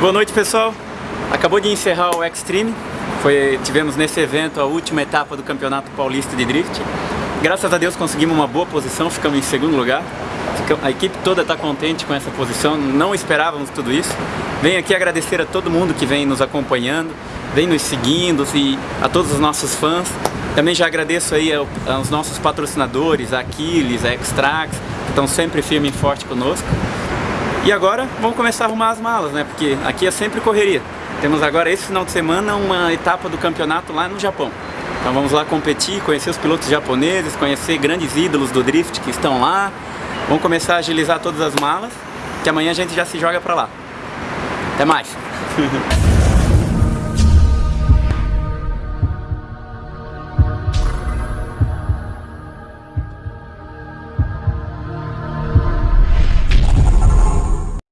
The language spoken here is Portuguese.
Boa noite pessoal, acabou de encerrar o Extreme, Foi, tivemos nesse evento a última etapa do Campeonato Paulista de Drift. Graças a Deus conseguimos uma boa posição, ficamos em segundo lugar. A equipe toda está contente com essa posição, não esperávamos tudo isso. Venho aqui agradecer a todo mundo que vem nos acompanhando, vem nos seguindo e a todos os nossos fãs. Também já agradeço aí aos nossos patrocinadores, a Aquiles, a Extrax, que estão sempre firme e forte conosco. E agora vamos começar a arrumar as malas, né? Porque aqui é sempre correria. Temos agora esse final de semana uma etapa do campeonato lá no Japão. Então vamos lá competir, conhecer os pilotos japoneses, conhecer grandes ídolos do drift que estão lá. Vamos começar a agilizar todas as malas, que amanhã a gente já se joga pra lá. Até mais!